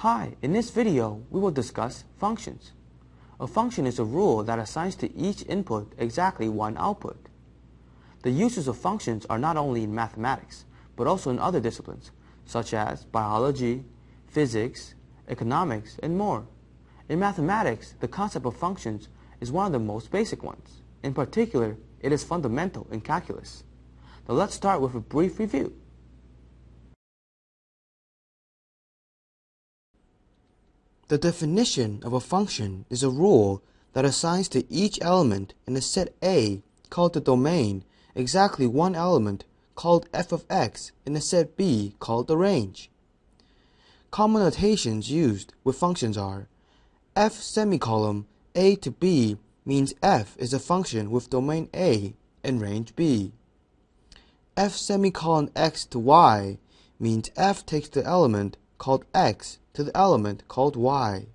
Hi, in this video we will discuss functions. A function is a rule that assigns to each input exactly one output. The uses of functions are not only in mathematics, but also in other disciplines, such as biology, physics, economics, and more. In mathematics, the concept of functions is one of the most basic ones. In particular, it is fundamental in calculus. Now let's start with a brief review. The definition of a function is a rule that assigns to each element in a set A called the domain exactly one element called f of x in a set B called the range. Common notations used with functions are f semicolon a to b means f is a function with domain A and range B. f semicolon x to y means f takes the element called x to the element called y.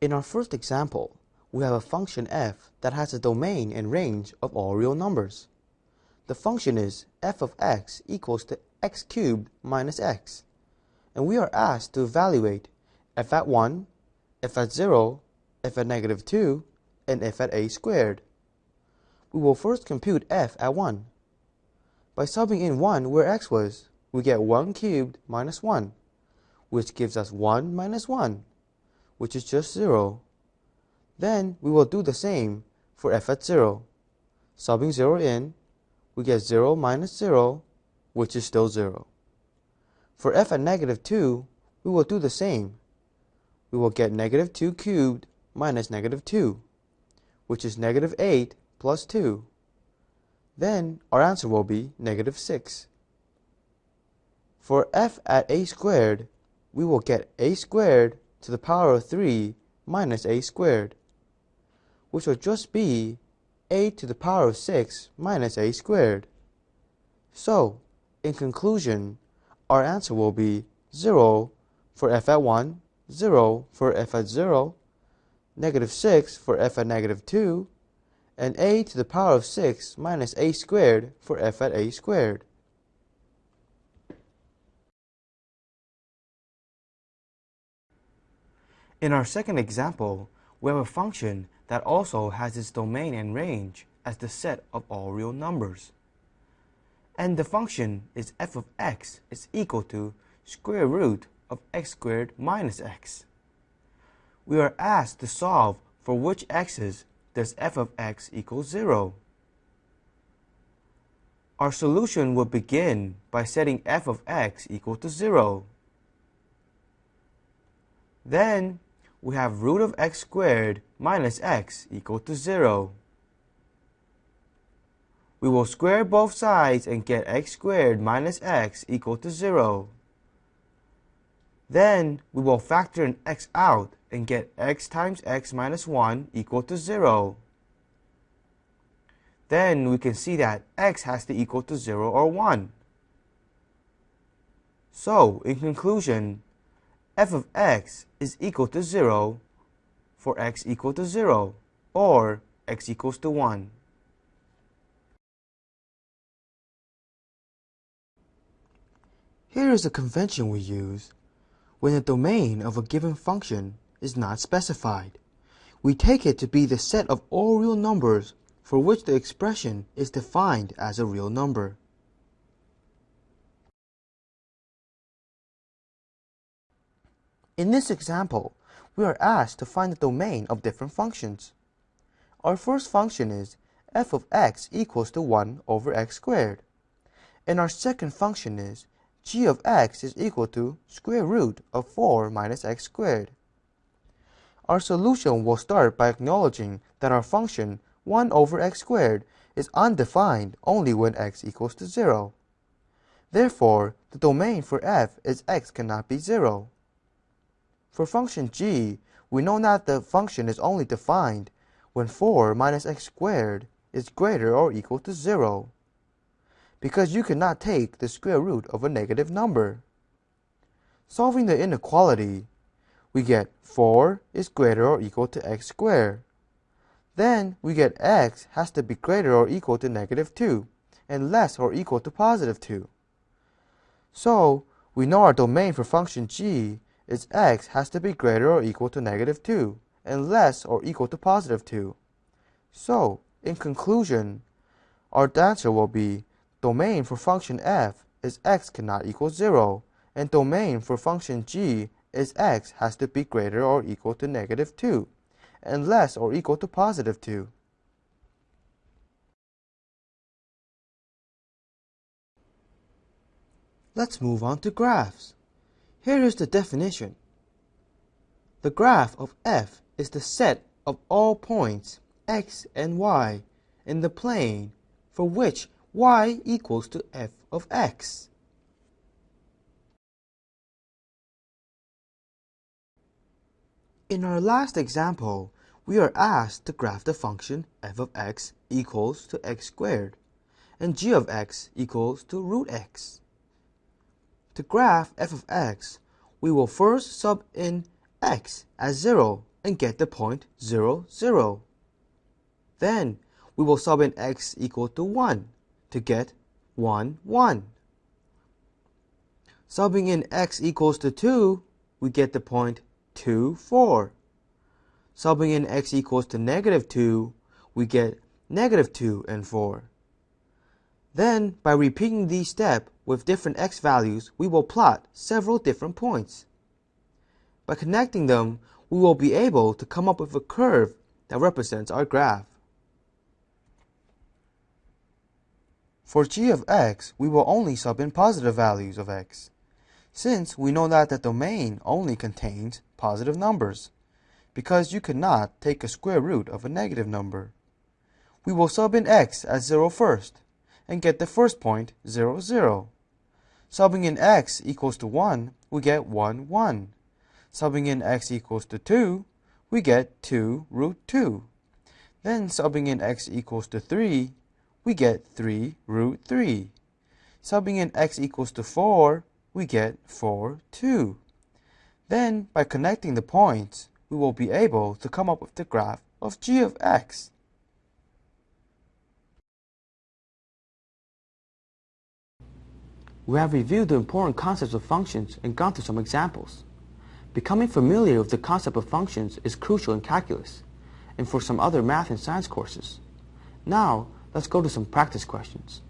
In our first example, we have a function f that has a domain and range of all real numbers. The function is f of x equals to x cubed minus x, and we are asked to evaluate f at 1, f at 0, f at negative 2, and f at a squared. We will first compute f at 1. By subbing in 1 where x was, we get 1 cubed minus 1, which gives us 1 minus 1, which is just 0. Then we will do the same for f at 0. Subbing 0 in, we get 0 minus 0, which is still 0. For f at negative 2, we will do the same. We will get negative 2 cubed minus negative 2, which is negative 8 plus 2 then our answer will be negative 6. For f at a squared, we will get a squared to the power of 3 minus a squared, which will just be a to the power of 6 minus a squared. So, in conclusion, our answer will be 0 for f at 1, 0 for f at 0, negative 6 for f at negative 2, and a to the power of 6 minus a squared for f at a squared. In our second example, we have a function that also has its domain and range as the set of all real numbers. And the function is f of x is equal to square root of x squared minus x. We are asked to solve for which x's does f of x equal 0? Our solution will begin by setting f of x equal to 0. Then we have root of x squared minus x equal to 0. We will square both sides and get x squared minus x equal to 0. Then we will factor an x out and get x times x minus 1 equal to 0. Then we can see that x has to equal to 0 or 1. So, in conclusion, f of x is equal to 0 for x equal to 0 or x equals to 1. Here is a convention we use when the domain of a given function is not specified. We take it to be the set of all real numbers for which the expression is defined as a real number. In this example, we are asked to find the domain of different functions. Our first function is f of x equals to 1 over x squared. And our second function is g of x is equal to square root of 4 minus x squared. Our solution will start by acknowledging that our function 1 over x squared is undefined only when x equals to 0. Therefore, the domain for f is x cannot be 0. For function g, we know that the function is only defined when 4 minus x squared is greater or equal to 0 because you cannot take the square root of a negative number. Solving the inequality, we get 4 is greater or equal to x squared. Then we get x has to be greater or equal to negative 2, and less or equal to positive 2. So, we know our domain for function g is x has to be greater or equal to negative 2 and less or equal to positive 2. So, in conclusion, our answer will be domain for function f is x cannot equal 0 and domain for function g is x has to be greater or equal to negative 2 and less or equal to positive 2. Let's move on to graphs. Here is the definition. The graph of f is the set of all points x and y in the plane for which y equals to f of x. In our last example, we are asked to graph the function f of x equals to x squared and g of x equals to root x. To graph f of x, we will first sub in x as 0 and get the point 0, 0. Then we will sub in x equal to 1 to get 1, 1. Subbing in x equals to 2, we get the point 2, 4. Subbing in x equals to negative 2, we get negative 2 and 4. Then, by repeating these steps with different x values, we will plot several different points. By connecting them, we will be able to come up with a curve that represents our graph. For g of x, we will only sub in positive values of x, since we know that the domain only contains positive numbers, because you cannot take a square root of a negative number. We will sub in x as 0 first, and get the first point 0, 0. Subbing in x equals to 1, we get 1, 1. Subbing in x equals to 2, we get 2 root 2. Then subbing in x equals to 3, we get 3 root 3. Subbing in x equals to 4, we get 4, 2. Then, by connecting the points, we will be able to come up with the graph of g of x. We have reviewed the important concepts of functions and gone through some examples. Becoming familiar with the concept of functions is crucial in calculus and for some other math and science courses. Now, let's go to some practice questions.